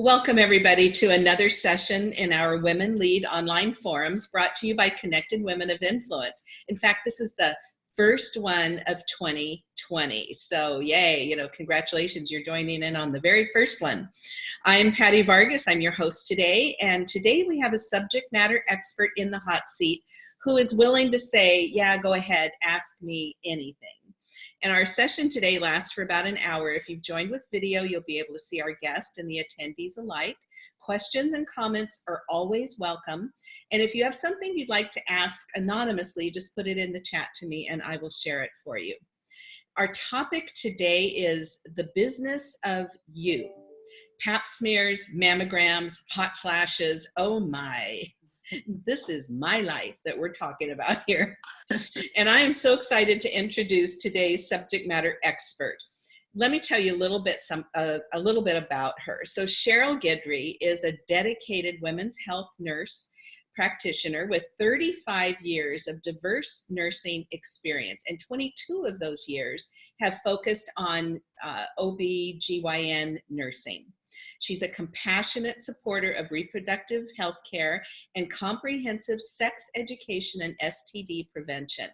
Welcome everybody to another session in our Women Lead online forums brought to you by Connected Women of Influence. In fact, this is the first one of 2020. So yay, you know, congratulations, you're joining in on the very first one. I'm Patty Vargas, I'm your host today, and today we have a subject matter expert in the hot seat who is willing to say, yeah, go ahead, ask me anything. And our session today lasts for about an hour. If you've joined with video, you'll be able to see our guest and the attendees alike. Questions and comments are always welcome. And if you have something you'd like to ask anonymously, just put it in the chat to me and I will share it for you. Our topic today is the business of you. Pap smears, mammograms, hot flashes, oh my this is my life that we're talking about here. and I am so excited to introduce today's subject matter expert. Let me tell you a little bit some uh, a little bit about her. So Cheryl Guidry is a dedicated women's health nurse practitioner with 35 years of diverse nursing experience and 22 of those years have focused on uh, OB-GYN nursing. She's a compassionate supporter of reproductive health care and comprehensive sex education and STD prevention.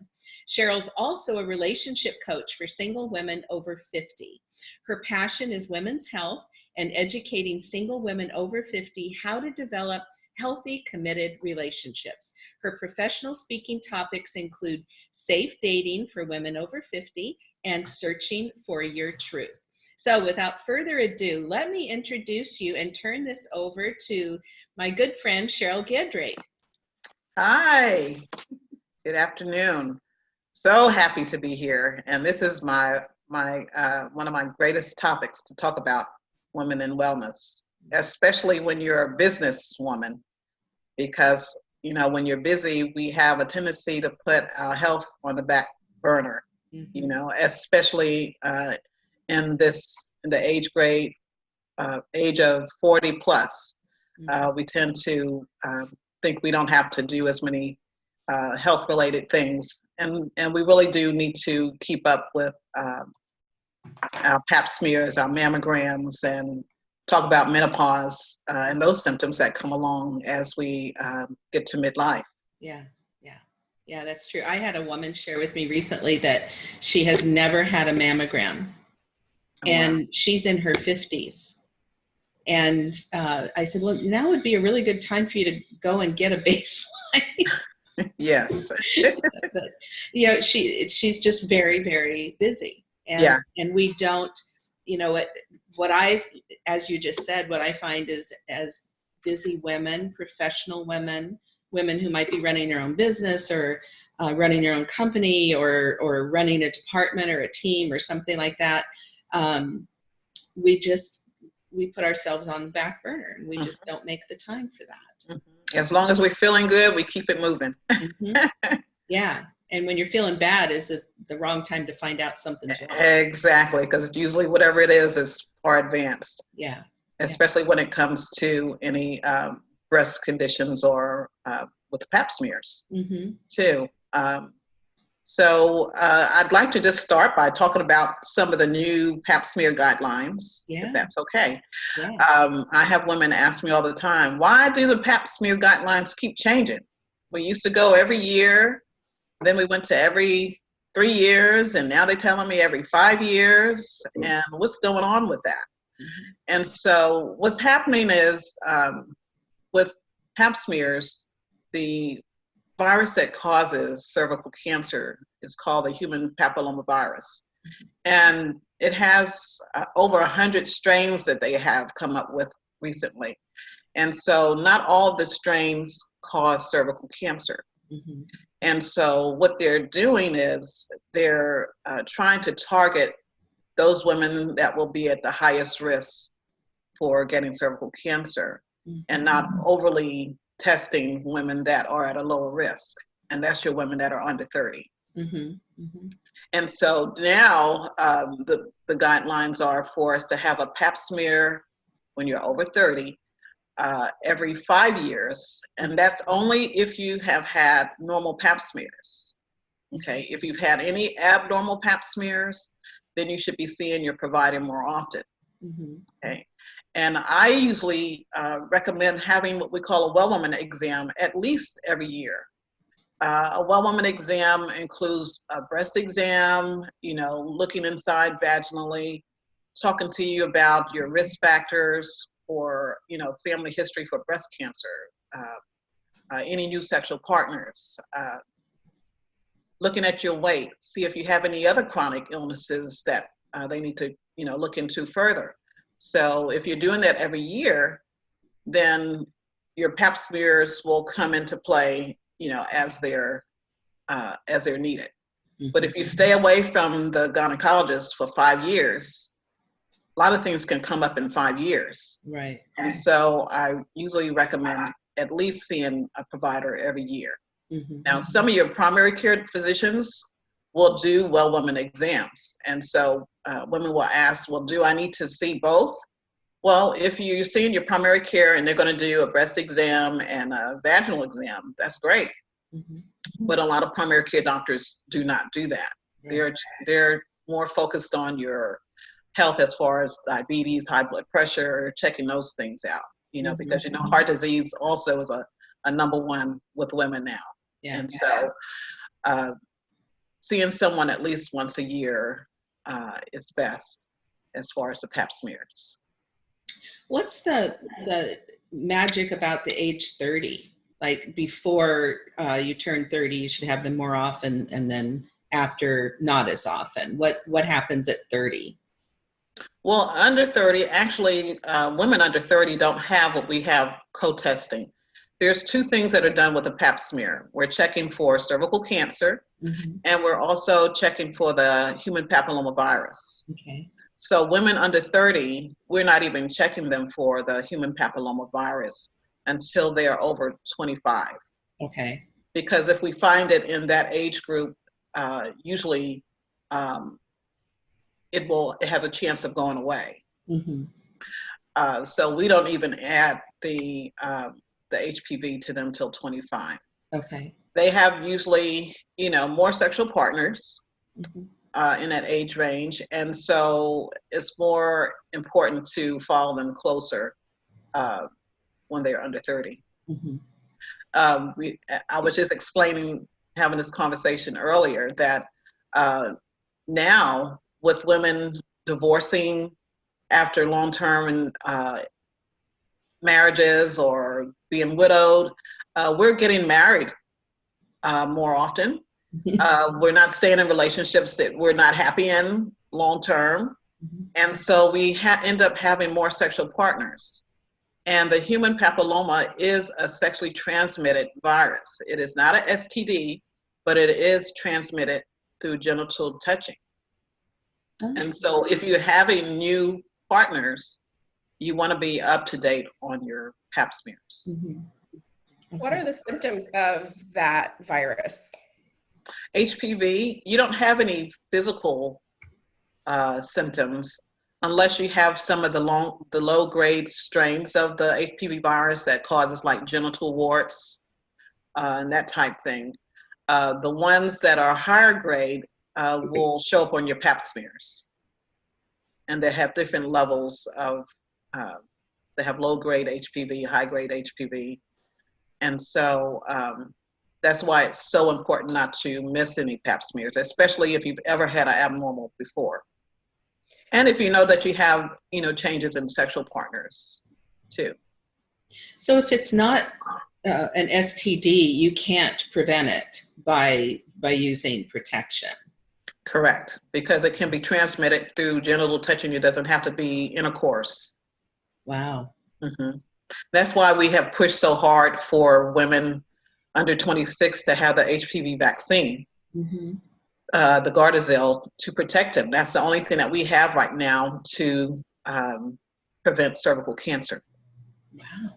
Cheryl's also a relationship coach for single women over 50. Her passion is women's health and educating single women over 50 how to develop healthy, committed relationships. Her professional speaking topics include safe dating for women over 50 and searching for your truth. So without further ado, let me introduce you and turn this over to my good friend, Cheryl Guidry. Hi, good afternoon. So happy to be here. And this is my, my uh, one of my greatest topics to talk about women in wellness, especially when you're a businesswoman, because you know, when you're busy, we have a tendency to put our health on the back burner, mm -hmm. you know, especially uh, in this in the age grade uh, age of 40 plus mm-hmm. uh, we tend to um, think we don't have to do as many uh, health related things and and we really do need to keep up with um, our pap smears our mammograms and talk about menopause uh, and those symptoms that come along as we um, get to midlife yeah yeah yeah that's true i had a woman share with me recently that she has never had a mammogram Oh, and wow. she's in her 50s. And uh, I said, well, now would be a really good time for you to go and get a baseline. yes. but, you know, she she's just very, very busy. And, yeah. and we don't, you know, what, what I, as you just said, what I find is as busy women, professional women, women who might be running their own business or uh, running their own company or, or running a department or a team or something like that, um, we just we put ourselves on the back burner and we just mm-hmm. don't make the time for that. Mm-hmm. As long as we're feeling good, we keep it moving. mm-hmm. Yeah. And when you're feeling bad, is it the wrong time to find out something's wrong? Exactly. Because usually whatever it is is far advanced. Yeah. Especially yeah. when it comes to any um, breast conditions or uh, with pap smears mm-hmm. too. Um, so uh, I'd like to just start by talking about some of the new pap smear guidelines, yeah. if that's okay. Yeah. Um, I have women ask me all the time, why do the pap smear guidelines keep changing? We used to go every year, then we went to every three years, and now they're telling me every five years, and what's going on with that? Mm -hmm. And so what's happening is um, with pap smears, the virus that causes cervical cancer is called the human papillomavirus. And it has uh, over 100 strains that they have come up with recently. And so not all of the strains cause cervical cancer. Mm -hmm. And so what they're doing is they're uh, trying to target those women that will be at the highest risk for getting cervical cancer mm -hmm. and not overly testing women that are at a lower risk, and that's your women that are under 30. Mm-hmm, mm-hmm. And so now um, the, the guidelines are for us to have a pap smear when you're over 30 uh, every five years, and that's only if you have had normal pap smears. Okay, if you've had any abnormal pap smears, then you should be seeing your provider more often. Mm-hmm. Okay. And I usually uh, recommend having what we call a well woman exam at least every year. Uh, a well woman exam includes a breast exam, you know, looking inside vaginally, talking to you about your risk factors for, you know, family history for breast cancer, uh, uh any new sexual partners, uh, looking at your weight, see if you have any other chronic illnesses that uh, they need to, you know, look into further. So if you're doing that every year, then your pap smears will come into play, you know, as they're uh, as they're needed. Mm-hmm. But if you stay away from the gynecologist for five years, a lot of things can come up in five years. Right. And so I usually recommend at least seeing a provider every year. Mm-hmm. Now, some of your primary care physicians will do well woman exams. And so uh, women will ask, well, do I need to see both? Well, if you're seeing your primary care and they're going to do a breast exam and a vaginal exam, that's great. Mm-hmm. But a lot of primary care doctors do not do that. They're they're more focused on your health as far as diabetes, high blood pressure, checking those things out. You know, mm-hmm. because you know heart disease also is a, a number one with women now. Yeah. And so, uh, seeing someone at least once a year uh, is best as far as the pap smears. What's the the magic about the age 30? Like before uh, you turn 30, you should have them more often, and then after, not as often. What what happens at 30? Well, under 30, actually, uh, women under 30 don't have what we have co-testing. There's two things that are done with a pap smear. We're checking for cervical cancer, mm-hmm. and we're also checking for the human papilloma virus. Okay. So women under 30, we're not even checking them for the human papilloma virus until they are over 25. Okay. Because if we find it in that age group, uh, usually um, it will it has a chance of going away. Mm-hmm. Uh, so we don't even add the um, the HPV to them till 25. Okay. They have usually you know more sexual partners. Mm-hmm uh, in that age range. And so it's more important to follow them closer uh, when they're under 30. Mm-hmm. Um, we, I was just explaining, having this conversation earlier, that uh, now with women divorcing after long term uh, marriages or being widowed, uh, we're getting married uh, more often uh, we're not staying in relationships that we're not happy in long term. Mm-hmm. And so we ha- end up having more sexual partners. And the human papilloma is a sexually transmitted virus. It is not an STD, but it is transmitted through genital touching. Oh. And so if you're having new partners, you want to be up to date on your pap smears. Mm-hmm. Okay. What are the symptoms of that virus? HPV, you don't have any physical uh, symptoms unless you have some of the long, the low grade strains of the HPV virus that causes like genital warts uh, and that type thing. Uh, the ones that are higher grade uh, will show up on your pap smears. And they have different levels of, uh, they have low grade HPV, high grade HPV. And so um, that's why it's so important not to miss any pap smears, especially if you've ever had an abnormal before. And if you know that you have, you know, changes in sexual partners too. So if it's not uh, an STD, you can't prevent it by by using protection. Correct, because it can be transmitted through genital touching. It doesn't have to be intercourse. Wow. Mm-hmm. That's why we have pushed so hard for women under 26 to have the HPV vaccine, mm-hmm. uh, the Gardasil, to protect them. That's the only thing that we have right now to um, prevent cervical cancer. Wow.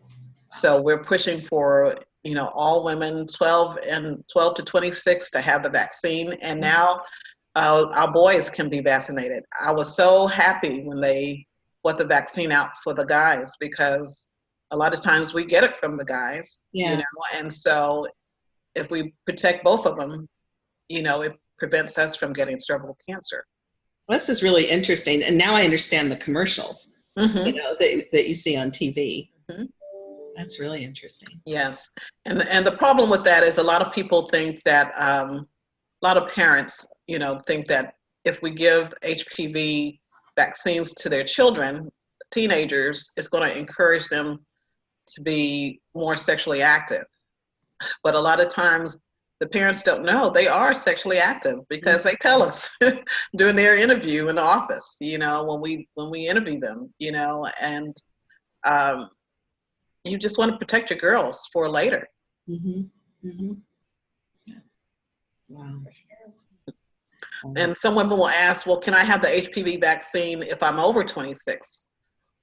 So we're pushing for you know all women 12 and 12 to 26 to have the vaccine, and mm-hmm. now uh, our boys can be vaccinated. I was so happy when they put the vaccine out for the guys because a lot of times we get it from the guys yeah. you know and so if we protect both of them you know it prevents us from getting cervical cancer well, this is really interesting and now i understand the commercials Mhm. you know, that, that you see on TV. Mhm. That's really interesting. Yes, and and the problem with that is a lot of people think that um, a lot of parents, you know, think that if we give HPV vaccines to their children, teenagers, it's going to encourage them to be more sexually active. But a lot of times, the parents don't know they are sexually active because they tell us during their interview in the office. You know, when we when we interview them, you know, and um, you just want to protect your girls for later. Mm-hmm. Mm-hmm. Yeah. Wow. And some women will ask, well, can I have the HPV vaccine if I'm over 26?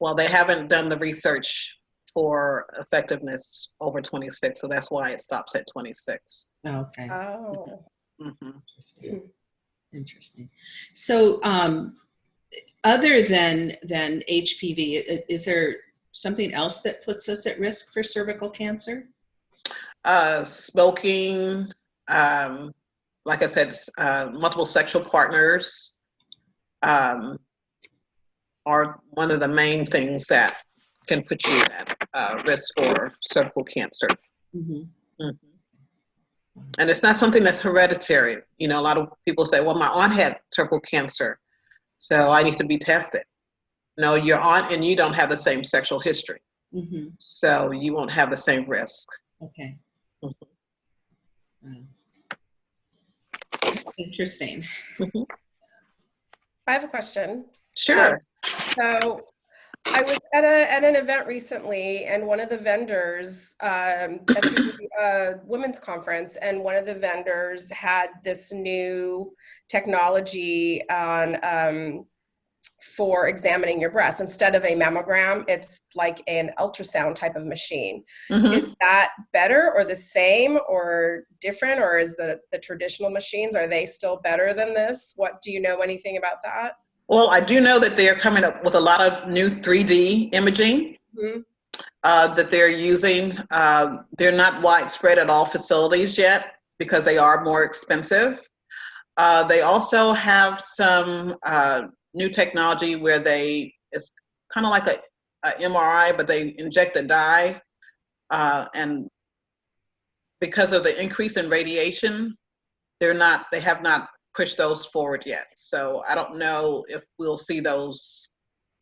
Well, they haven't done the research for effectiveness over 26, so that's why it stops at 26. Okay. Oh. hmm Interesting. Interesting. So, um, other than than HPV, is there something else that puts us at risk for cervical cancer? Uh, smoking, um, like I said, uh, multiple sexual partners um, are one of the main things that can put you at uh, risk for cervical cancer. Mm-hmm. Mhm. And it's not something that's hereditary. You know, a lot of people say, well, my aunt had cervical cancer, so I need to be tested. No, your aunt and you don't have the same sexual history, Mm-hmm. so you won't have the same risk. Okay. Mhm. Wow. Interesting. I have a question. Sure. So I was at a at an event recently, and one of the vendors um, at the uh, women's conference, and one of the vendors had this new technology on um, for examining your breasts. Instead of a mammogram, it's like an ultrasound type of machine. Mhm. Is that better or the same or different, or is the the traditional machines are they still better than this? What do you know anything about that? Well, I do know that they're coming up with a lot of new 3D imaging Mhm. uh, that they're using. Uh, they're not widespread at all facilities yet because they are more expensive. Uh, they also have some uh, new technology where they, it's kind of like a, a MRI, but they inject a dye. Uh, and because of the increase in radiation, they're not, they have not pushed those forward yet. So I don't know if we'll see those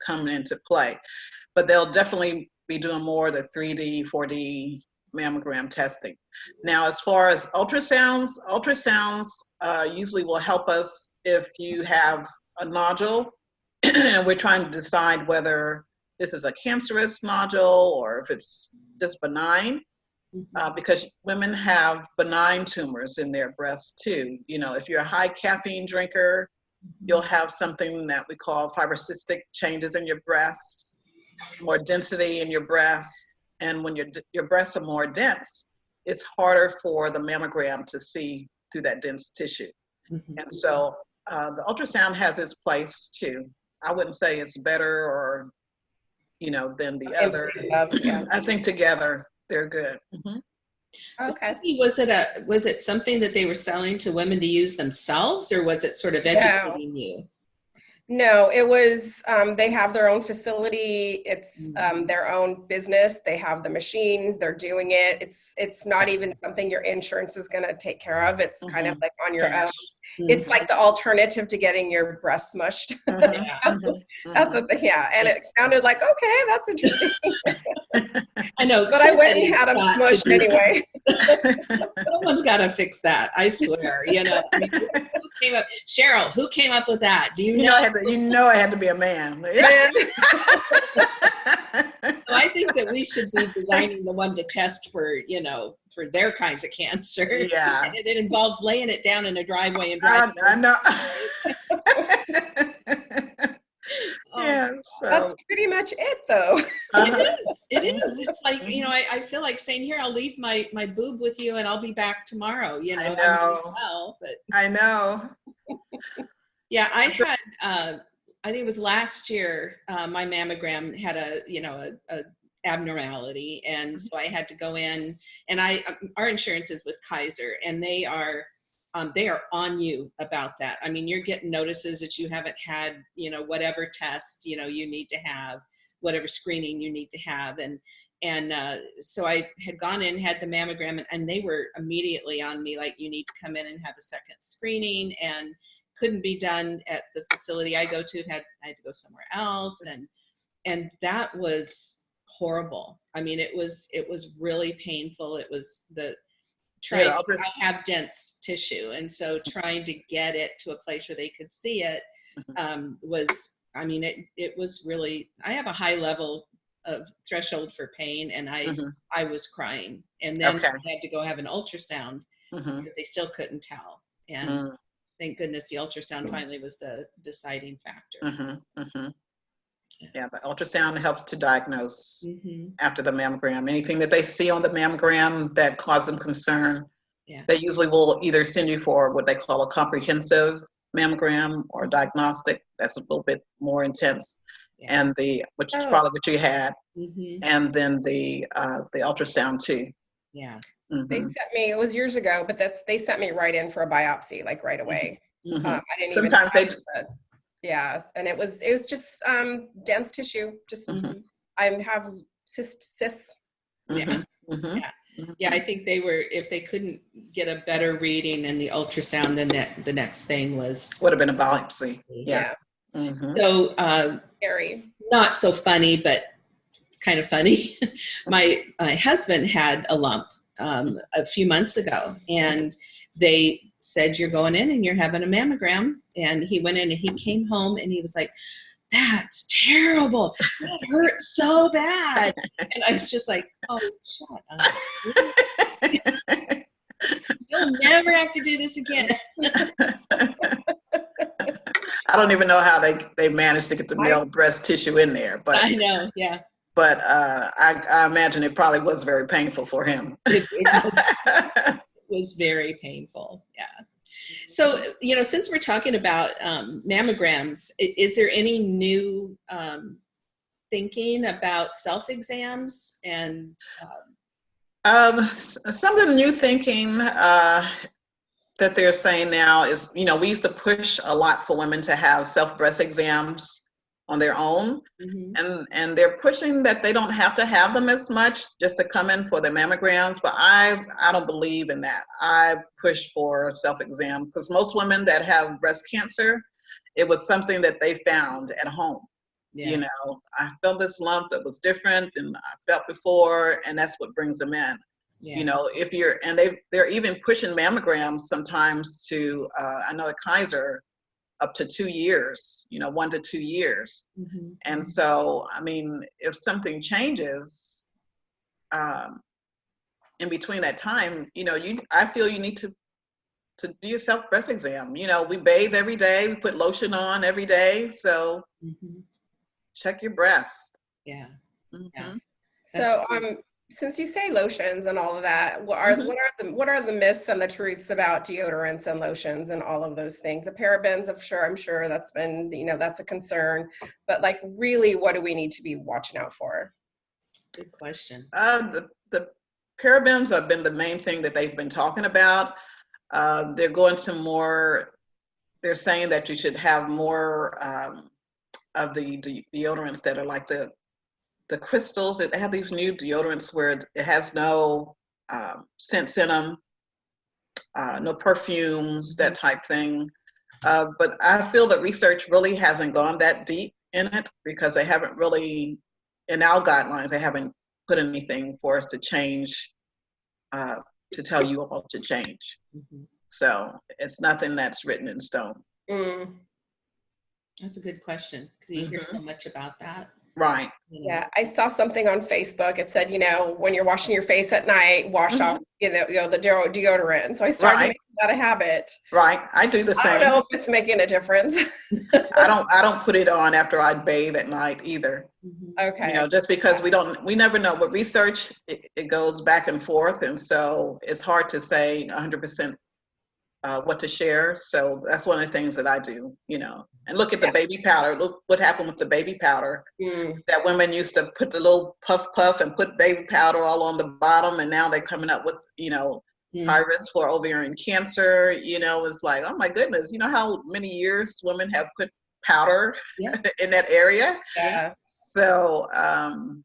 come into play. But they'll definitely be doing more the 3D, 4D mammogram testing. Now, as far as ultrasounds, ultrasounds uh, usually will help us if you have a nodule and we're trying to decide whether this is a cancerous nodule or if it's just benign uh, because women have benign tumors in their breasts too. You know, if you're a high caffeine drinker, you'll have something that we call fibrocystic changes in your breasts, more density in your breasts, and when your your breasts are more dense, it's harder for the mammogram to see through that dense tissue. Mhm. And so uh, the ultrasound has its place too. I wouldn't say it's better or, you know, than the In other. place yeah. I think together they're good. Mhm. Okay. Was it a was it something that they were selling to women to use themselves, or was it sort of No. educating you? No, it was, um, they have their own facility. It's, um, their own business. They have the machines, they're doing it. It's, it's not even something your insurance is gonna take care of. It's kind of like on your own. Cash. It's like the alternative to getting your breast smushed. Mhm, Yeah. mhm, That's what the, yeah, and it sounded like, okay, that's interesting. I know, But I went and had them got to smushed anyway. Someone's got to fix that. I swear. You know, I mean, who came up? Cheryl, who came up with that? Do you You know, know? I had to, you know, I had to be a man. Man, I think that we should be designing the one to test for, you know, for their kinds of cancer. Yeah. And it involves laying it down in a driveway and I, driving. I know. Oh, yeah. That's pretty much it though. uh-huh. It is. It is. It's like you know. I, I feel like saying, "Here, I'll leave my my boob with you, and I'll be back tomorrow." You know. I know. well, but I know. yeah, I had. Uh, I think it was last year. Uh, my mammogram had a you know a, a abnormality, and so I had to go in. And I um, our insurance is with Kaiser, and they are. Um, they are on you about that. I mean, you're getting notices that you haven't had, you know, whatever test, you know, you need to have. whatever screening you need to have. And and uh, so I had gone in, had the mammogram, and, and they were immediately on me like, you need to come in and have a second screening, and couldn't be done at the facility I go to. Had I had to go somewhere else, and and that was horrible. I mean, it was it was really painful. It was the trying. Yeah, I have dense tissue, and so trying to get it to a place where they could see it Mhm. um, was. I mean, it it was really. I have a high level of threshold for pain, and I Mhm. I was crying, and then Okay. I had to go have an ultrasound Mhm. because they still couldn't tell, and Mm, thank goodness the ultrasound finally was the deciding factor. Yeah. Yeah, the ultrasound helps to diagnose hmm after the mammogram. Anything that they see on the mammogram that cause them concern, Yeah. they usually will either send you for what they call a comprehensive mammogram or diagnostic. That's a little bit more intense. Yeah. And the, which is Oh. probably what you had, hmm and then the uh, the ultrasound too. Yeah. They Mhm, sent me, it was years ago, but that's, they sent me right in for a biopsy, like right away. Mhm. mhm. Um, I didn't even Sometimes they have the- Yes, and it was, it was just um dense tissue, just, Mhm. I have cyst, cysts. Yeah. mhm, mhm. Yeah. Yeah, I think they were, if they couldn't get a better reading in the ultrasound, then that, the next thing was. Would have been a biopsy. Yeah. Mhm. So, uh, Scary. not so funny, but kind of funny. my, my husband had a lump um, a few months ago, and they said, You're going in and you're having a mammogram. And he went in and he came home and he was like, That's terrible. That hurt so bad. And I was just like, Oh, shut up. You'll never have to do this again. I don't even know how they they managed to get the I- male breast tissue in there, but I know. Yeah. but uh, I, I imagine it probably was very painful for him. It, it was very painful. Yeah. So, you know, since we're talking about um, mammograms, is there any new um, thinking about self exams and um, um, some of the new thinking uh, that they're saying now is, you know, we used to push a lot for women to have self breast exams on their own. mhm, and and they're pushing that they don't have to have them as much just to come in for their mammograms but i i don't believe in that. I push for a self exam because most women that have breast cancer it was something that they found at home. Yeah, you know i felt this lump that was different than i felt before and that's what brings them in. Yeah, you know if you're and they they're even pushing mammograms sometimes to uh, i know at kaiser up to two years you know one to two years mhm, and so, I mean, if something changes um, in between that time, you know, you I feel you need to to do your self breast exam. You know, we bathe every day, we put lotion on every day, so mhm, check your breast. yeah. Mhm. Yeah. So, That's um, since you say lotions and all of that, what are Mhm. what are the what are the myths and the truths about deodorants and lotions and all of those things? The parabens, of sure, I'm sure that's been you know that's a concern, but like really, what do we need to be watching out for? Good question. Uh, the the parabens have been the main thing that they've been talking about. Uh, they're going to more. They're saying that you should have more um, of the de- deodorants that are like the the crystals. They have these new deodorants where it has no um, scents in them, uh, no perfumes, that type thing. Uh, but I feel that research really hasn't gone that deep in it because they haven't really, in our guidelines, they haven't put anything for us to change, uh, to tell you all to change. Mhm. So it's nothing that's written in stone. Mm, That's a good question because you hear so much about that. Right. yeah, I saw something on Facebook. It said, you know, when you're washing your face at night, wash off you know, you know the deo- deodorant. So I started Right. making that a habit. Right. I do the I don't same. know if it's making a difference. I don't I don't put it on after I bathe at night either. Mhm. okay. You know, just because we don't we never know. But research it, it goes back and forth and so it's hard to say 100% uh, what to share. So that's one of the things that I do, you know. And look at the baby powder. Look what happened with the baby powder. Mm, that women used to put the little puff puff and put baby powder all on the bottom and now they're coming up with you know Mhm. high risk for ovarian cancer you know it's like oh my goodness you know how many years women have put powder Yeah. in that area. Yeah. So um,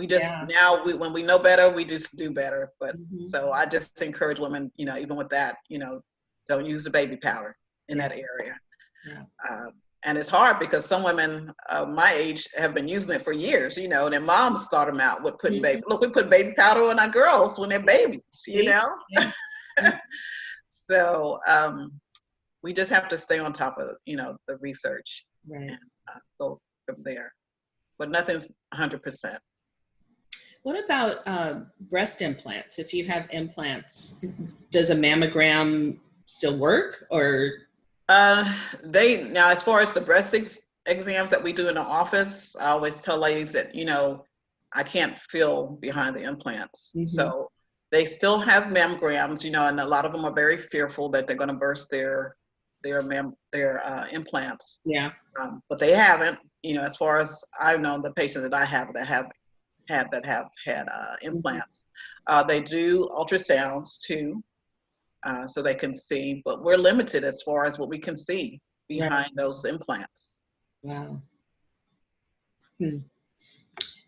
we just Yeah. now we, when we know better, we just do better. But Mhm. so I just encourage women, you know, even with that, you know, don't use the baby powder in that area. Yeah. Um, and it's hard because some women uh, my age have been using it for years, you know, and their moms start them out with putting Mhm. baby. Look, we put baby powder on our girls when they're babies, you know. Yeah. so um, we just have to stay on top of you know the research Right. uh, go from there. But nothing's 100%. What about uh, breast implants? If you have implants, does a mammogram still work or? Uh, they now, as far as the breast ex- exams that we do in the office, I always tell ladies that you know I can't feel behind the implants, Mhm. so they still have mammograms, you know, and a lot of them are very fearful that they're going to burst their their mam- their uh, implants, Yeah. um, but they haven't. You know, as far as I know, the patients that I have that have had that have had uh, implants, uh, they do ultrasounds too. Uh, so they can see, but we're limited as far as what we can see behind those implants. Wow. Hmm.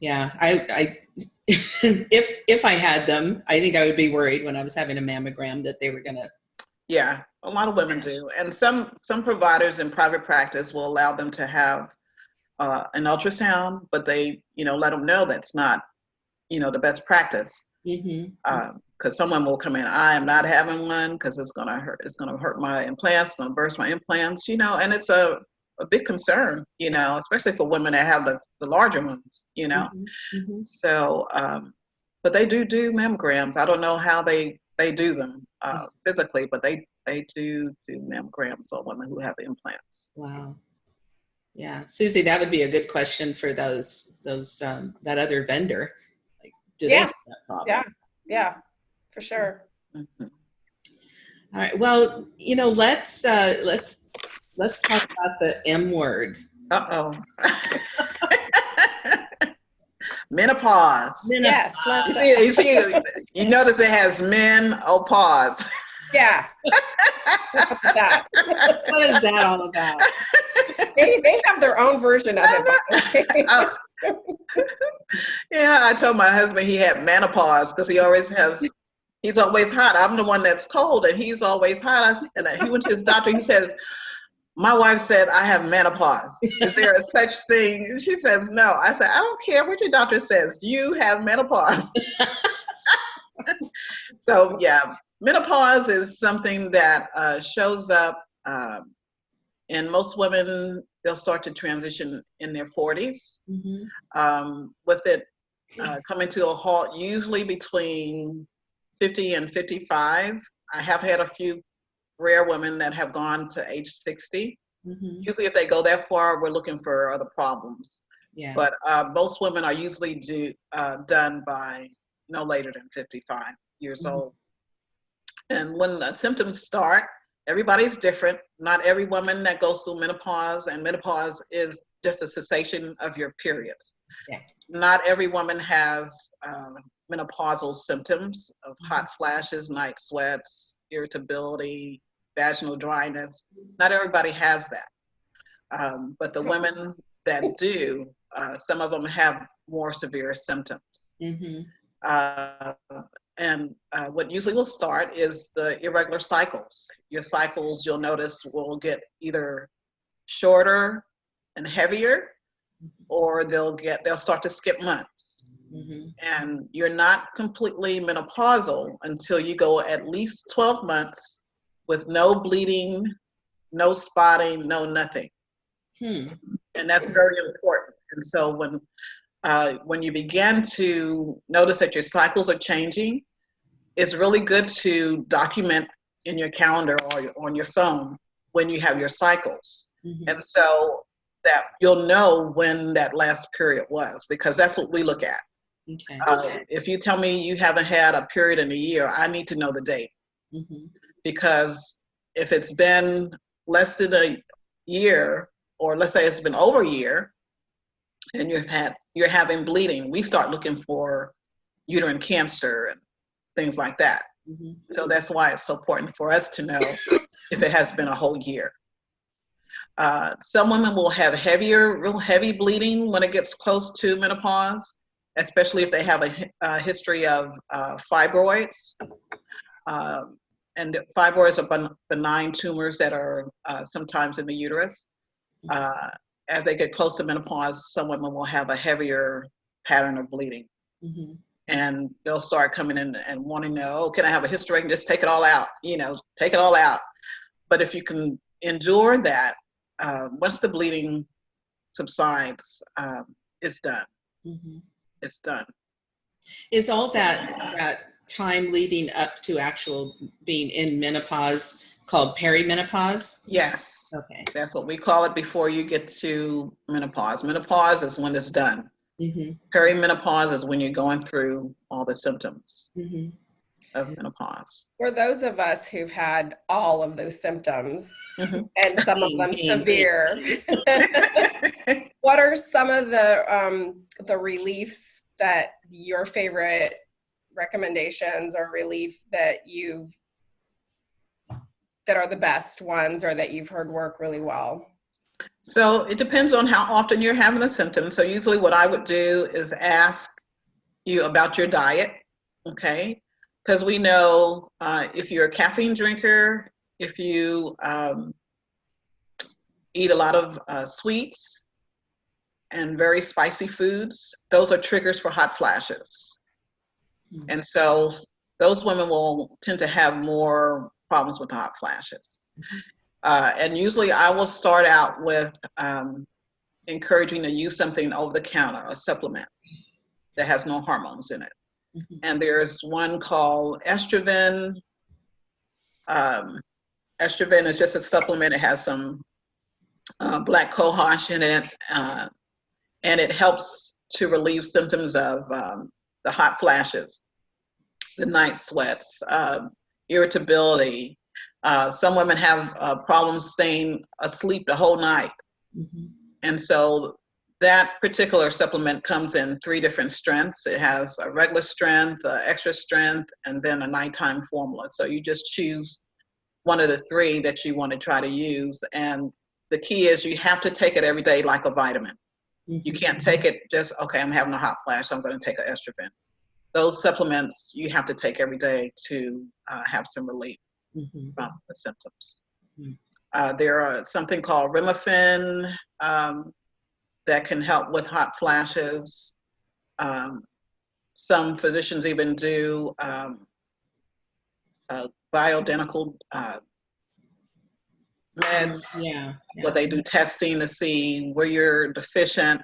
Yeah, I, I, if if I had them, I think I would be worried when I was having a mammogram that they were gonna. Yeah, a lot of women do, and some some providers in private practice will allow them to have uh, an ultrasound, but they you know let them know that's not you know the best practice Mm-hmm. because someone will come in. I am not having one because it's gonna hurt. It's gonna hurt my implants. It's gonna burst my implants. You know, and it's a a big concern. You know, especially for women that have the the larger ones. You know. Mm-hmm. So, um, but they do do mammograms. I don't know how they they do them uh, physically, but they they do do mammograms on women who have implants. Wow. Yeah, Susie, that would be a good question for those those um, that other vendor. Like, do they Yeah. have that problem? Yeah. Yeah. For sure. Mhm. All right. Well, you know, let's uh, let's let's talk about the M word. Uh oh. Menopause. Yes. You see, you, see, you notice it has men oh pause. Yeah. that. What is that all about? They, they have their own version of it. Uh, yeah, I told my husband he had menopause because he always has. He's always hot. I'm the one that's cold, and he's always hot. And he went to his doctor. He says, "My wife said I have menopause. Is there a such thing?" She says, "No." I said, "I don't care what your doctor says. You have menopause." so yeah, menopause is something that uh, shows up. Um, and most women, they'll start to transition in their 40s Mhm. um, with it uh, coming to a halt usually between 50 and 55. I have had a few rare women that have gone to age 60. Mhm. Usually, if they go that far, we're looking for other problems. Yeah. But uh, most women are usually do, uh, done by no later than 55 years Mhm. old. And when the symptoms start, everybody's different. Not every woman that goes through menopause, and menopause is just a cessation of your periods. Yeah. Not every woman has um, menopausal symptoms of Mm-hmm. hot flashes, night sweats, irritability, vaginal dryness. Not everybody has that. Um, but the women that do, uh, some of them have more severe symptoms. Mhm. Uh, and uh, what usually will start is the irregular cycles. Your cycles, you'll notice, will get either shorter and heavier, or they'll get they'll start to skip months. Mhm. And you're not completely menopausal until you go at least 12 months with no bleeding, no spotting, no nothing Hmm. and that's very important. And so when uh, when you begin to notice that your cycles are changing, it's really good to document in your calendar or on your phone when you have your cycles, Mhm. and so that you'll know when that last period was because that's what we look at. Okay. Uh, if you tell me you haven't had a period in a year, I need to know the date Mhm. because if it's been less than a year, or let's say it's been over a year, and you've had you're having bleeding, we start looking for uterine cancer and things like that. Mhm. So that's why it's so important for us to know if it has been a whole year. Uh, some women will have heavier, real heavy bleeding when it gets close to menopause, especially if they have a, a history of uh, fibroids. Um, and fibroids are ben- benign tumors that are uh, sometimes in the uterus. As they get close to menopause, some women will have a heavier pattern of bleeding. Mhm. And they'll start coming in and wanting to know, oh, can I have a hysterectomy? Just take it all out, you know, take it all out. But if you can endure that, uh, once the bleeding subsides, um, it's done. Mhm. It's done. Is all that, that time leading up to actual being in menopause called perimenopause? Yes, Okay. that's what we call it before you get to menopause. Menopause is when it's done. Mhm. Perimenopause is when you're going through all the symptoms Mhm. of menopause. For those of us who've had all of those symptoms Mhm. and some of them Pain, pain, severe, what are some of the um, the reliefs that your favorite recommendations or relief that you've that are the best ones or that you've heard work really well? So it depends on how often you're having the symptoms. So usually what I would do is ask you about your diet, okay? Because we know uh, if you're a caffeine drinker, if you um, eat a lot of uh, sweets and very spicy foods, those are triggers for hot flashes. Mhm. And so those women will tend to have more problems with the hot flashes. Uh, and usually I will start out with um, encouraging to use something over the counter, a supplement that has no hormones in it. Mhm. And there's one called Estroven. Um, Estroven is just a supplement. It has some uh, black cohosh in it, uh, and it helps to relieve symptoms of um, the hot flashes, the night sweats, um, irritability. Uh, some women have uh, problems staying asleep the whole night. Mhm. And so that particular supplement comes in three different strengths. It has a regular strength, a extra strength, and then a nighttime formula. So you just choose one of the three that you want to try to use. And the key is you have to take it every day like a vitamin. You Mhm. can't take it just, okay, I'm having a hot flash, so I'm going to take an estrogen. Those supplements you have to take every day to uh, have some relief Mhm. from the symptoms. Mm. Uh, there are something called Remifemin um, that can help with hot flashes. Um, some physicians even do um, uh, bioidentical uh, meds Yeah. yeah. where they do testing to see where you're deficient.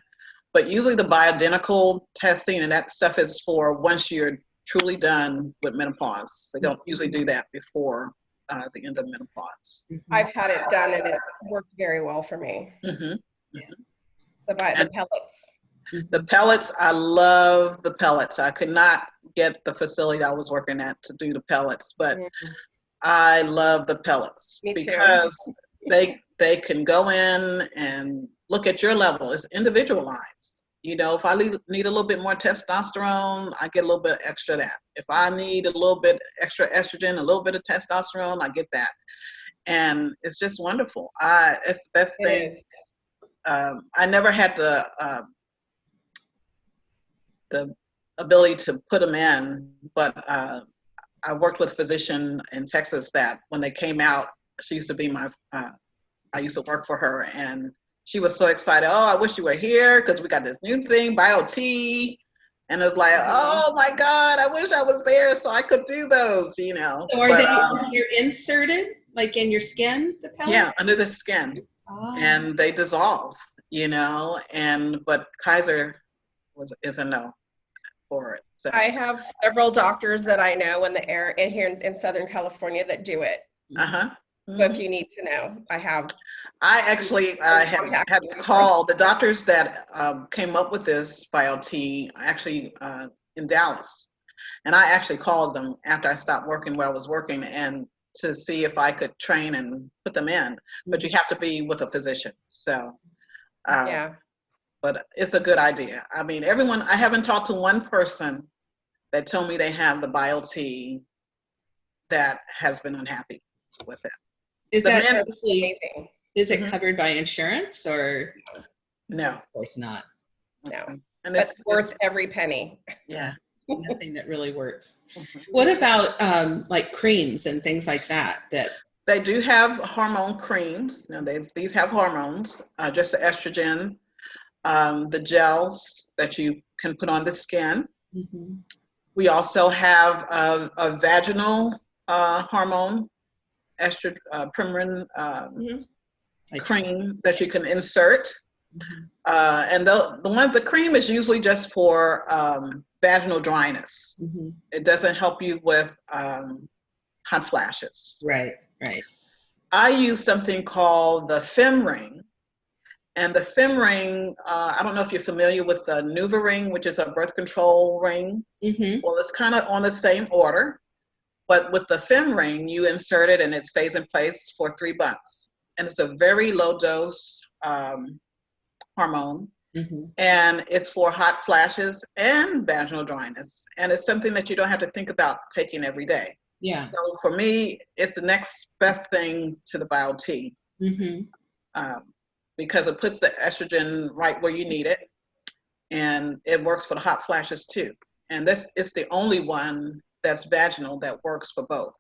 But usually the bioidentical testing and that stuff is for once you're truly done with menopause. They don't usually do that before uh, the end of menopause. Mhm. I've had it done and it worked very well for me. hmm The, bi- the pellets. The pellets, I love the pellets. I could not get the facility I was working at to do the pellets, but Mhm. I love the pellets Me because they they can go in and look at your level. It's individualized. You know, if I need, need a little bit more testosterone, I get a little bit extra that. If I need a little bit extra estrogen, a little bit of testosterone, I get that. And it's just wonderful. I it's the best It thing. Um, I never had the um, the ability to put them in, but uh, I worked with a physician in Texas that when they came out, she used to be my, uh, I used to work for her and she was so excited. Oh, I wish you were here because we got this new thing, BioTE. And it's like, oh my God, I wish I was there so I could do those, you know. So are But, they, um, you're inserted, like in your skin, the pellet? yeah, under the skin Oh. and they dissolve, you know, and, but Kaiser was, is a no for it. So, I have several doctors that I know in the air in here in, in Southern California that do it. uh-huh. So if you need to know, I have. I actually uh, had, Contact had called the doctors that um, came up with this BioTE actually uh, in Dallas. And I actually called them after I stopped working where I was working and to see if I could train and put them in. But you have to be with a physician. So, uh, Yeah. but it's a good idea. I mean, everyone, I haven't talked to one person that told me they have the BioTE that has been unhappy with it. Is the that actually, Amazing. Is it Mhm. covered by insurance or? No. Of course not. No. And That's it's worth it's- every penny. yeah. Nothing that really works. Mhm. What about um, like creams and things like that? That They do have hormone creams. Now, they, these have hormones, uh, just the estrogen, um, the gels that you can put on the skin. Mhm. We also have a, a vaginal uh, hormone, estrogen, uh, Premarin um, like cream that you can insert. Mhm. Uh, and the, the one, the cream is usually just for um, vaginal dryness. Mhm. It doesn't help you with um, hot flashes. Right, right. I use something called the Femring. And the Femring, uh, I don't know if you're familiar with the NuvaRing, which is a birth control ring. hmm Well, it's kind of on the same order, but with the Femring, you insert it and it stays in place for three months. And it's a very low dose um, hormone, hmm and it's for hot flashes and vaginal dryness. And it's something that you don't have to think about taking every day. Yeah. So for me, it's the next best thing to the BioTE hmm um, because it puts the estrogen right where you need it, and it works for the hot flashes too. And this is the only one that's vaginal that works for both.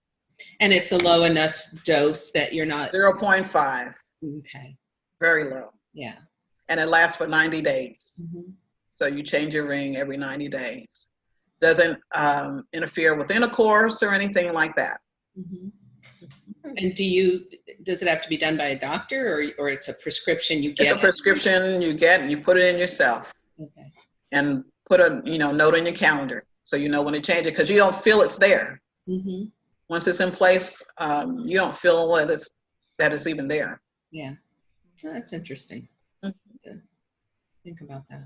And it's a low enough dose that you're not. 0.5, Okay. very low, Yeah. and it lasts for 90 days. Mhm. So you change your ring every 90 days. Doesn't um, interfere with intercourse or anything like that. Mhm. And do you, does it have to be done by a doctor or, or it's a prescription you get? It's a prescription you get, and you put it in yourself. Okay. and put a you know note on your calendar so you know when to change it because you don't feel it's there hmm once it's in place um, you don't feel that it's that it's even there Yeah. Well, that's interesting. Mhm. Think about that.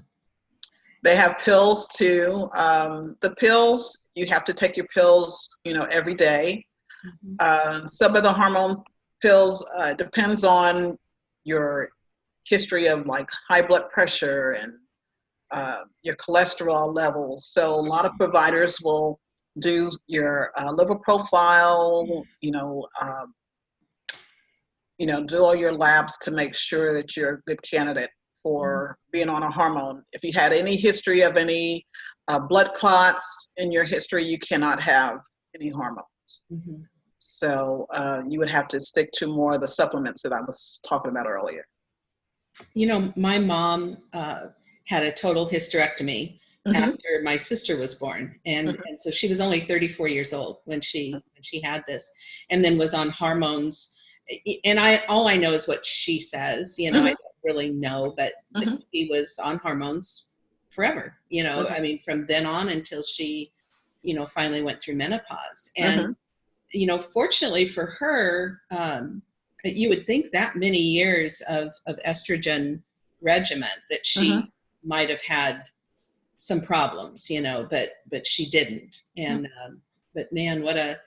they have pills too um, the pills you have to take your pills you know every day Mhm. uh, some of the hormone pills uh, depends on your history of like high blood pressure and uh, your cholesterol levels. So a lot of providers will do your uh, liver profile, you know, um, you know, do all your labs to make sure that you're a good candidate for being on a hormone. If you had any history of any uh, blood clots in your history, you cannot have any hormones. Mhm. So uh, you would have to stick to more of the supplements that I was talking about earlier. You know, my mom uh, had a total hysterectomy Mhm. after my sister was born, and, Mhm. and so she was only 34 years old when she when she had this, and then was on hormones. And I all I know is what she says. You know, I Mhm. don't really know, but, but Mhm. she was on hormones forever. You know, Mhm. I mean, from then on until she, you know, finally went through menopause. And you know, fortunately for her, um, you would think that many years of, of estrogen regimen that she. Might have had some problems, you know, but but she didn't. And um, but man, what a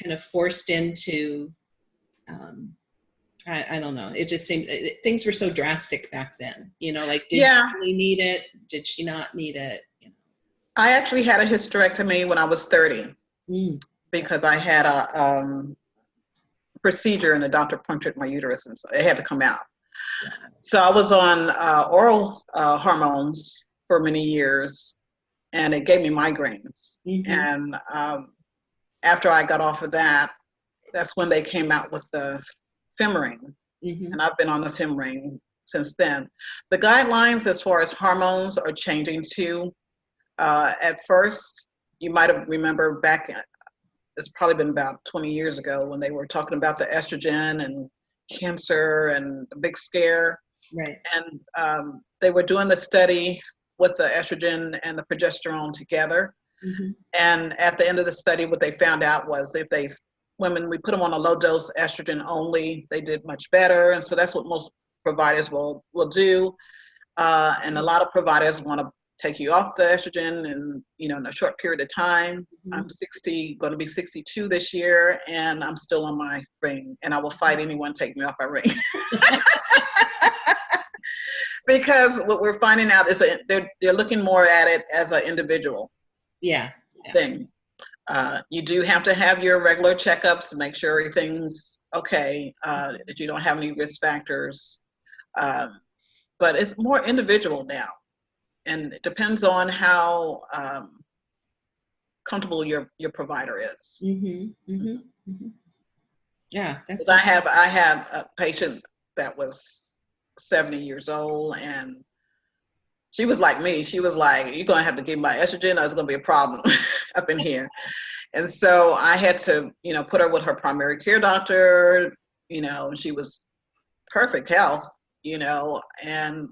kind of forced into. Um, I, I don't know. It just seemed it, things were so drastic back then. You know, like did Yeah. she really need it? Did she not need it? You I actually had a hysterectomy when I was 30. Mm, because I had a um, procedure and the doctor punctured my uterus and so it had to come out. So I was on uh, oral uh, hormones for many years and it gave me migraines. mhm. And um, after I got off of that, that's when they came out with the Femring. Mhm. and I've been on the Femring since then. The guidelines as far as hormones are changing too. Uh, at first, you might have remember back, it's probably been about 20 years ago when they were talking about the estrogen and cancer and a big scare. Right. And um, they were doing the study with the estrogen and the progesterone together. Mhm. And at the end of the study, what they found out was if they women we put them on a low dose estrogen only, they did much better. And so that's what most providers will will do. Uh, and a lot of providers want to take you off the estrogen and you know in a short period of time. Mhm. I'm 60, going to be 62 this year, and I'm still on my ring, and I will fight anyone take me off my ring. because what we're finding out is that they're they're looking more at it as an individual Yeah. Yeah. thing. Uh, you do have to have your regular checkups to make sure everything's okay, uh, that you don't have any risk factors. Um, but it's more individual now. And it depends on how um, comfortable your, your provider is. Mm-hmm, mm-hmm, mm-hmm. Yeah, that's. I have, I had a patient that was 70 years old and she was like me. She was like, you're going to have to give my estrogen or it's going to be a problem up in here. And so I had to, you know, put her with her primary care doctor, you know, she was perfect health, you know, and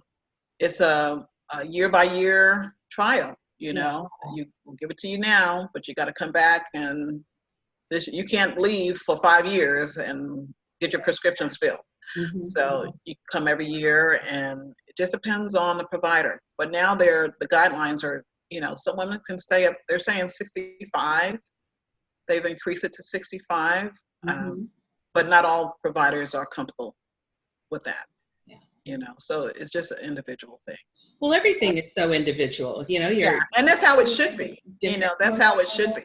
it's a, a year by year trial, you know, you will give it to you now, but you got to come back and this, you can't leave for five years and get your prescriptions filled. Mhm. So you come every year and it just depends on the provider. But now they're, the guidelines are, you know, some women can stay up, they're saying 65. They've increased it to 65. Um, Mhm. but not all providers are comfortable with that. Yeah. You know, so it's just an individual thing. Well, everything is so individual, you know, you're. Yeah, and that's how it should be. You know, that's how it should be.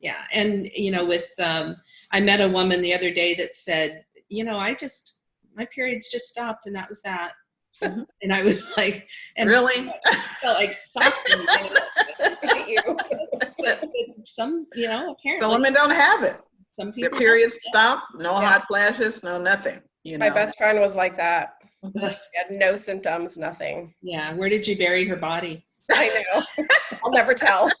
Yeah, and you know, with um, I met a woman the other day that said, you know, I just my periods just stopped, and that was that. Mhm. And I was like, and Really? I felt like something. Look at you. some, you know, apparently So women don't have it. some people Their periods stop, no Yeah. hot flashes, no nothing. You know. My best friend was like that. She had no symptoms, nothing. Yeah, where did you bury her body? I know. I'll never tell.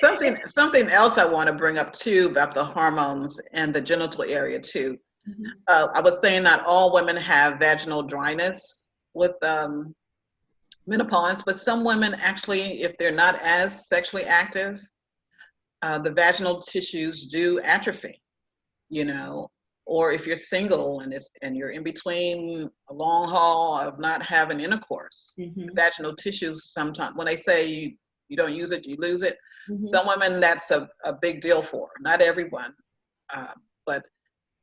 something something else I want to bring up too about the hormones and the genital area too. Mhm. Uh, I was saying not all women have vaginal dryness with um, menopause, but some women actually, if they're not as sexually active, uh, the vaginal tissues do atrophy. You know, or if you're single and it's and you're in between a long haul of not having intercourse, Mhm, vaginal tissues sometimes when they say you, you don't use it, you lose it. mhm. Some women, that's a, a big deal for, not everyone. Uh, but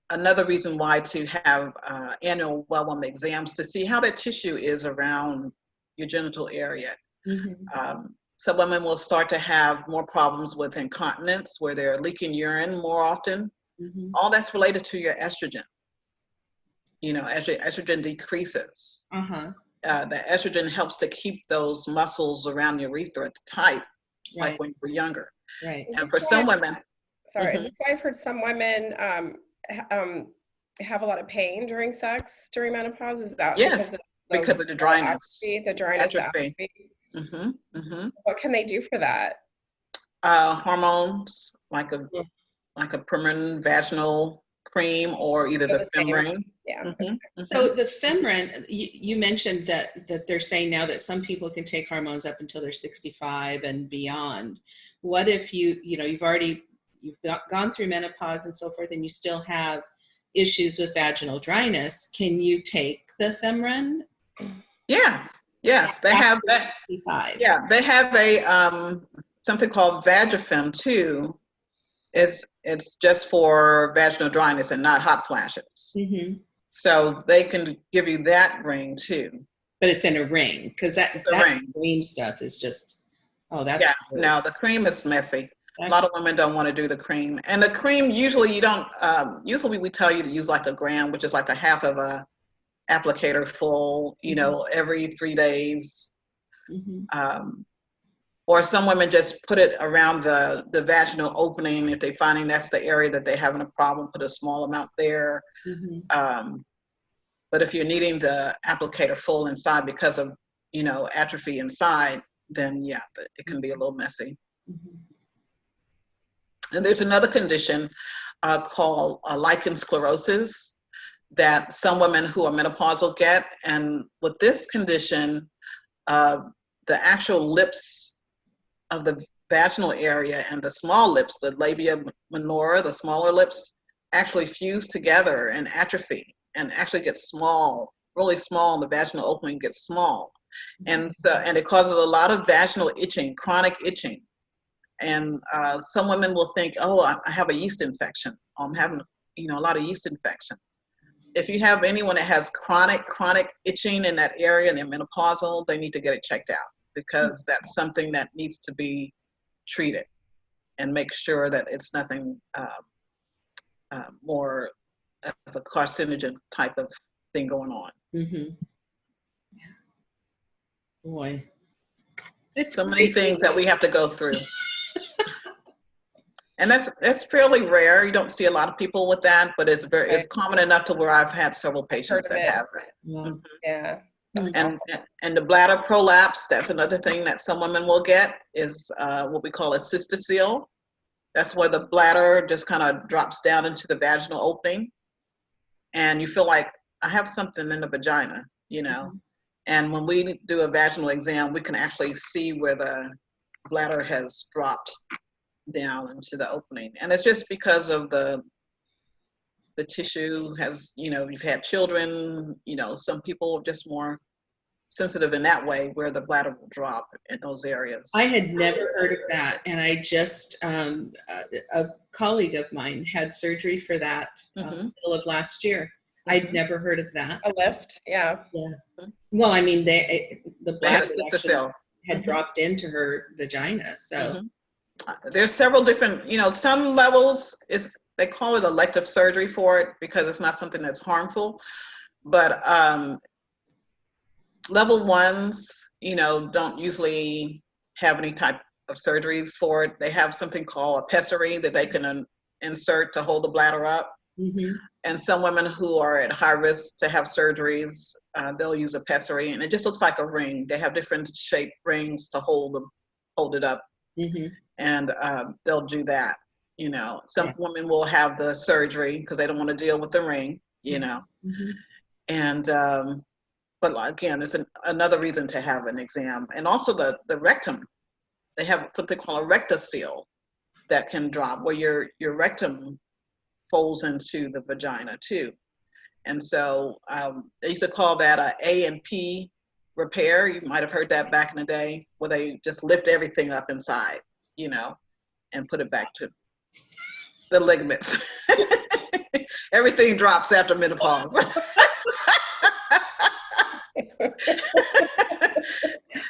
another reason why to have uh, annual well woman exams to see how that tissue is around your genital area. Mhm. Um, some women will start to have more problems with incontinence where they're leaking urine more often. Mhm. All that's related to your estrogen. You know, as your estrogen decreases, Uh-huh. uh, the estrogen helps to keep those muscles around your urethra tight, Right, like when you were younger. right. And for some I've- women, Sorry, is Mhm. this why I've heard some women um, ha- um, have a lot of pain during sex during menopause? Is that Yes, because of the dryness. atrophy, The dryness, the Atrophy. atrophy? hmm hmm What can they do for that? uh, hormones like a Yeah. Like a permanent vaginal cream or either the the same. Femring. Yeah. Mhm, So mhm. the Femring, you, you mentioned that that they're saying now that some people can take hormones up until they're 65 and beyond. What if you, you know, you've already you've got, gone through menopause and so forth, and you still have issues with vaginal dryness? Can you take the Femring? yeah, yes, they have that. 65. Yeah, they have a um, something called Vagifem too. It's it's just for vaginal dryness and not hot flashes. hmm So they can give you that ring too. But it's in a ring because that It's that ring. cream stuff is just oh that's Yeah, no, the cream is messy. A lot of women don't want to do the cream, and the cream usually you don't. Um, usually we tell you to use like a gram, which is like a half of a applicator full. You know, every three days. Mhm. Um, or some women just put it around the the vaginal opening if they're finding that's the area that they're having a problem. Put a small amount there. Mhm. Um, but if you're needing the applicator full inside because of you know atrophy inside, then yeah, it can be a little messy. Mhm. And there's another condition uh, called uh, lichen sclerosus that some women who are menopausal get. And with this condition, uh, the actual lips of the vaginal area and the small lips, the labia minora, the smaller lips, actually fuse together and atrophy and actually get small, really small, and the vaginal opening gets small. And so, and it causes a lot of vaginal itching, chronic itching and uh, some women will think, oh, I have a yeast infection. I'm having, you know, a lot of yeast infections. If you have anyone that has chronic, chronic itching in that area and they're menopausal, they need to get it checked out. Because that's something that needs to be treated and make sure that it's nothing um, uh, more as a carcinogen type of thing going on. Mm-hmm. Boy. It's So many great. things that we have to go through. And that's, that's fairly rare. You don't see a lot of people with that, but it's very, it's common enough to where I've had several patients that it. have it. Yeah. Yeah. And, and the bladder prolapse, that's another thing that some women will get is uh, what we call a cystocele. That's where the bladder just kind of drops down into the vaginal opening. And you feel like, I have something in the vagina, you know? And when we do a vaginal exam, we can actually see where the bladder has dropped down into the opening. And it's just because of the the tissue has, you know, you've had children, you know, some people are just more sensitive in that way where the bladder will drop in those areas. I had never heard of that, and I just um, a, a colleague of mine had surgery for that uh, Mhm. middle of last year. I'd Mhm. never heard of that. A lift. Yeah. Yeah. Well, I mean, they it, the They had bladder a had Mhm. dropped into her vagina, so Mhm. Uh, There's several different, you know, some levels is they call it elective surgery for it because it's not something that's harmful. But um, level ones, you know, don't usually have any type of surgeries for it. They have something called a pessary that they can insert to hold the bladder up. mhm. And some women who are at high risk to have surgeries, uh, they'll use a pessary, and it just looks like a ring. They have different shaped rings to hold them, hold it up Mhm. and um, they'll do that. You know, some Yeah. women will have the surgery because they don't want to deal with the ring. You know, Mhm. and um, but again, it's an, another reason to have an exam, and also the the rectum. They have something called a rectocele that can drop where your your rectum folds into the vagina too, and so um, they used to call that a A and P repair. You might have heard that back in the day, where they just lift everything up inside, you know, and put it back to the ligaments. everything drops after menopause.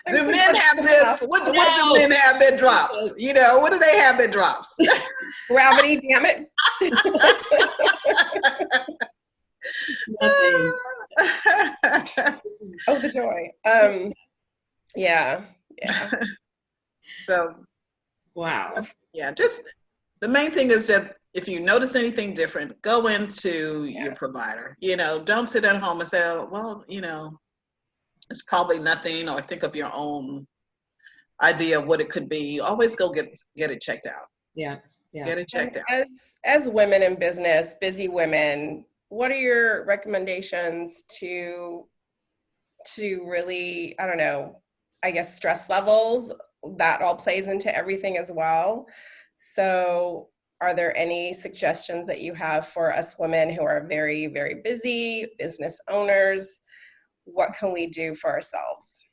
do men have this? What, what do men have that drops? You know, what do they have that drops? Gravity, damn it. Nothing. Oh, the joy. Um, yeah. Yeah. so wow. yeah, just the main thing is that if you notice anything different, go into Yeah. your provider. You know, don't sit at home and say, oh, well, you know, it's probably nothing, or think of your own idea of what it could be. Always go get get it checked out. Yeah. Yeah. Get it checked out. As as women in business, busy women, what are your recommendations to to really, I don't know, I guess stress levels? That all plays into everything as well. So are there any suggestions that you have for us women who are very, very busy, business owners? What can we do for ourselves?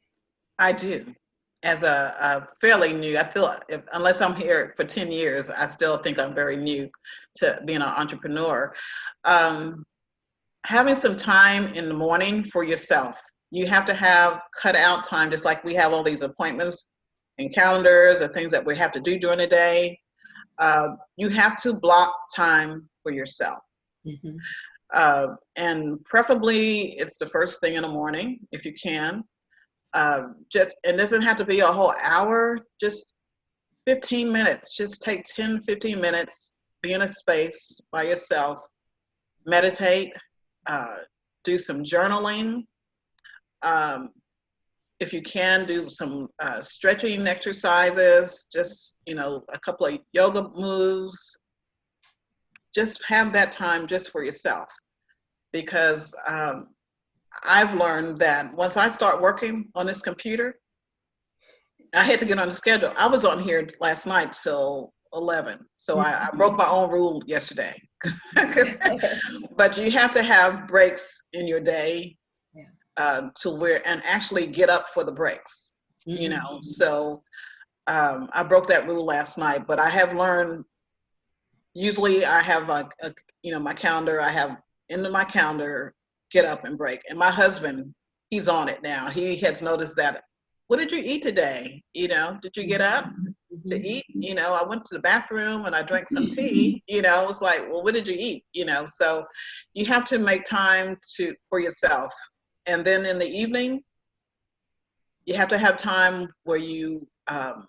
I do. As a, a fairly new, I feel if, unless I'm here for 10 years, I still think I'm very new to being an entrepreneur. Um, having some time in the morning for yourself. You have to have cut out time, just like we have all these appointments and calendars or things that we have to do during the day. Uh, you have to block time for yourself. Mhm. Uh, and preferably it's the first thing in the morning if you can. Uh, just it doesn't have to be a whole hour, just 15 minutes. Just take 10, 15 minutes, be in a space by yourself, meditate, uh, do some journaling. Um, if you can, do some uh, stretching exercises, just, you know, a couple of yoga moves, just have that time just for yourself because um, I've learned that once I start working on this computer, I had to get on the schedule. I was on here last night till 11, so I, I broke my own rule yesterday. but you have to have breaks in your day Uh, to where and actually get up for the breaks you Mhm. know so um, i broke that rule last night but i have learned usually i have a, a you know my calendar i have into my calendar get up and break and my husband he's on it now he has noticed that what did you eat today? You know, did you get up to Mhm. eat? You know, I went to the bathroom and I drank some tea. You know, it's like, well, what did you eat? You know, so you have to make time to for yourself. And then in the evening, you have to have time where you um,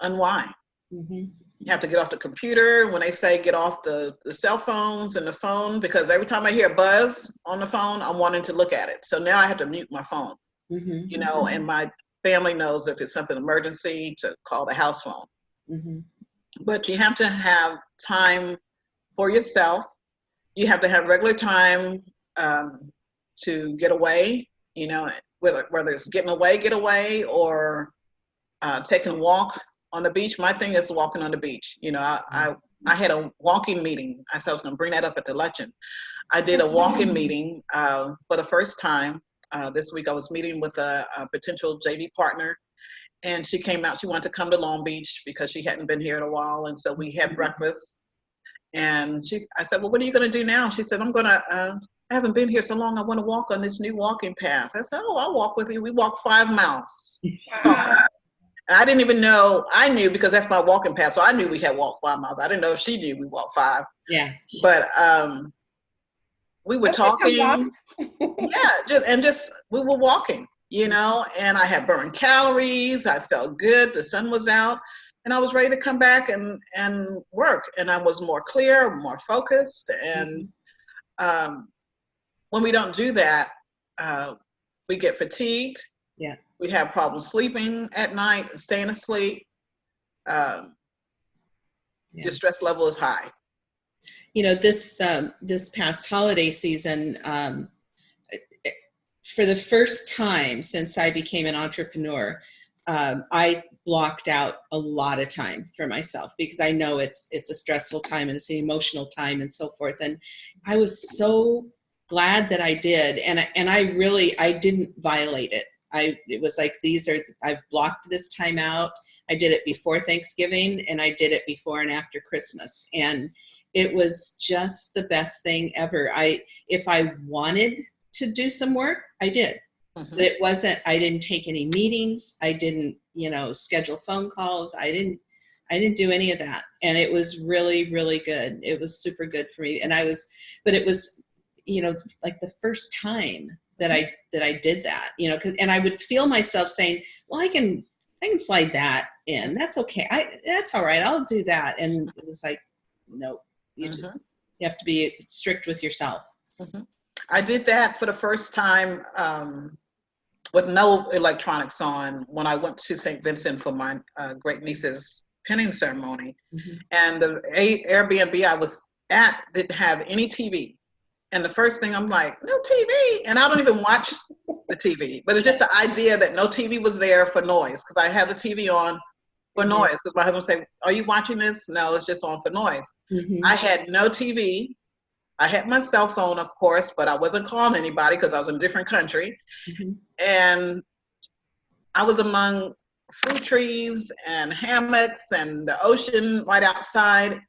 unwind. Mhm. You have to get off the computer. When they say get off the, the cell phones and the phone, because every time I hear a buzz on the phone, I'm wanting to look at it. So now I have to mute my phone, Mhm. you know, and my family knows if it's something emergency to call the house phone. Mhm. But you have to have time for yourself. You have to have regular time um, to get away, you know, whether, whether it's getting away, get away, or uh, taking a walk on the beach. My thing is walking on the beach. You know, I, I, I had a walking meeting. I said I was going to bring that up at the luncheon. I did a walking meeting uh, for the first time uh, this week. I was meeting with a, a potential JV partner, and she came out. She wanted to come to Long Beach because she hadn't been here in a while, and so we had breakfast. And she, I said, "Well, what are you going to do now?" She said, "I'm going to." Uh, I haven't been here so long. I want to walk on this new walking path. I said, "Oh, I'll walk with you." We walked five miles. And I didn't even know, I knew because that's my walking path. So I knew we had walked five miles. I didn't know if she knew we walked five. Yeah. But um, we were talking. yeah, just, and just, we were walking, you know, and I had burned calories. I felt good. The sun was out. And I was ready to come back and, and work. And I was more clear, more focused. And um, when we don't do that, uh, we get fatigued. Yeah. We have problems sleeping at night staying asleep. Um, Yeah. Your stress level is high. you know this um, this past holiday season um, for the first time since i became an entrepreneur um, i blocked out a lot of time for myself because i know it's it's a stressful time and it's an emotional time and so forth and i was so glad that i did and I, and i really i didn't violate it i it was like these are i've blocked this time out i did it before thanksgiving and i did it before and after christmas and it was just the best thing ever. I, if I wanted to do some work, I did. Mhm. But it wasn't, I didn't take any meetings. I didn't, you know, schedule phone calls. I didn't, I didn't do any of that. And it was really, really good. It was super good for me. And I was, but it was, you know, like the first time that I, that I did that, you know, 'cause- and I would feel myself saying, well, I can, I can slide that in. That's okay. I, that's all right. I'll do that. And it was like, nope. You Mhm. just, you have to be strict with yourself. I did that for the first time um, with no electronics on when I went to St. Vincent for my uh, great niece's pinning ceremony. Mhm. And the A- Airbnb I was at didn't have any TV. And the first thing I'm like, no TV. And I don't even watch the TV, but it's just the idea that no TV was there for noise because I have the TV on for Mhm. noise because my husband would say, are you watching this? No, it's just on for noise. Mhm. I had no TV. I had my cell phone, of course, but I wasn't calling anybody because I was in a different country. Mhm. And I was among fruit trees and hammocks and the ocean right outside.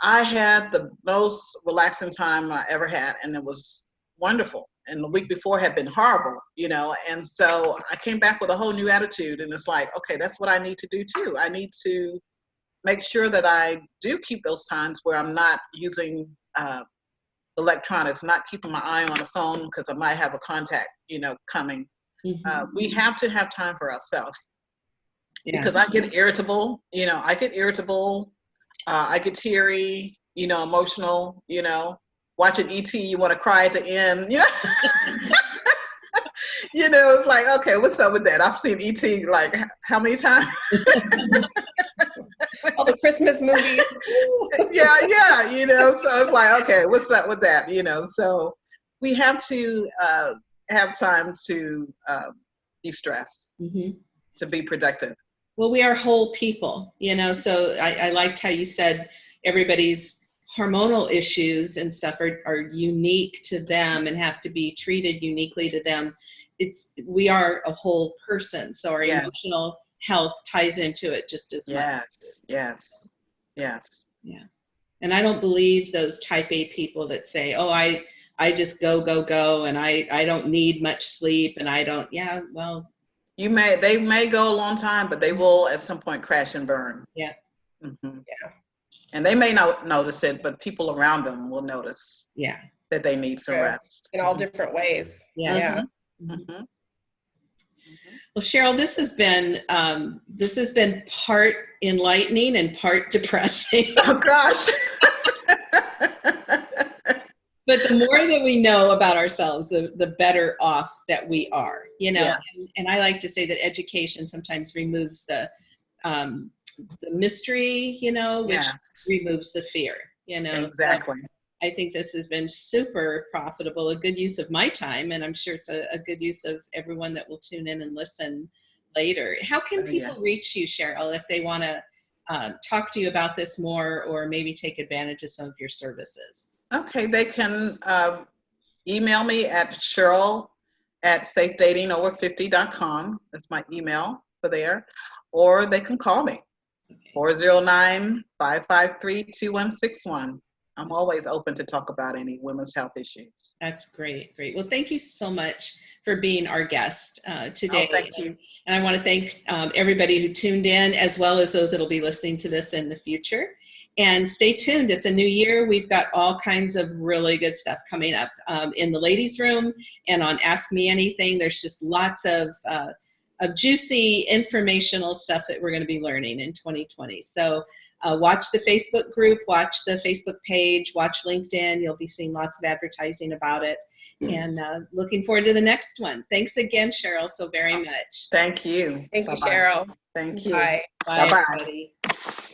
I had the most relaxing time I ever had, and it was wonderful. And the week before had been horrible, you know. And so I came back with a whole new attitude, and it's like, okay, that's what I need to do too. I need to make sure that I do keep those times where I'm not using uh, electronics, not keeping my eye on the phone because I might have a contact, you know, coming. Mhm. Uh, we have to have time for ourselves Yeah. because I get irritable. You know, I get irritable. Uh, I get teary. You know, emotional. You know, watching ET, you want to cry at the end. Yeah. you know, it's like, okay, what's up with that? I've seen ET like how many times? All the Christmas movies. yeah, yeah, you know, so it's like, okay, what's up with that? You know, so we have to uh, have time to uh, de-stress, Mhm. to be productive. Well, we are whole people, you know, so I, I liked how you said everybody's hormonal issues and stuff are, are unique to them and have to be treated uniquely to them. It's, we are a whole person. So our Yes. emotional health ties into it just as much. Yes, yes, yes. Yeah. And I don't believe those type A people that say, oh, I, I just go, go, go. And I, I don't need much sleep. And I don't, yeah, well, You may, they may go a long time, but they will at some point crash and burn. Yeah. Mhm. Yeah. And they may not notice it, but people around them will notice Yeah. that they need to rest. in all different ways. Yeah. Yeah. Mhm. Well, Cheryl, this has been um, this has been part enlightening and part depressing. Oh, gosh. but the more that we know about ourselves, the, the better off that we are, you know. Yes. And, and I like to say that education sometimes removes the um, the mystery, you know, which Yes, removes the fear, you know. So exactly. I think this has been super profitable, a good use of my time, and I'm sure it's a, a good use of everyone that will tune in and listen later. How can Oh, yeah. people reach you, Cheryl, if they want to um, talk to you about this more or maybe take advantage of some of your services? Okay, they can uh, email me at Cheryl at safedatingover50.com. That's my email for there. Or they can call me, Okay. 409 553 2161. I'm always open to talk about any women's health issues. That's great, great. Well, thank you so much for being our guest uh, Oh, today. thank you. And I want to thank um, everybody who tuned in, as well as those that will be listening to this in the future. And stay tuned. It's a new year. We've got all kinds of really good stuff coming up um, in the ladies' room and on Ask Me Anything. There's just lots of, uh, of juicy informational stuff that we're going to be learning in 2020. So uh, watch the Facebook group, watch the Facebook page, watch LinkedIn. You'll be seeing lots of advertising about it. And uh, looking forward to the next one. Thanks again, Cheryl, so very much. Thank you. Thank you, Bye-bye. Cheryl. Thank you. Bye. Bye, Bye-bye. everybody.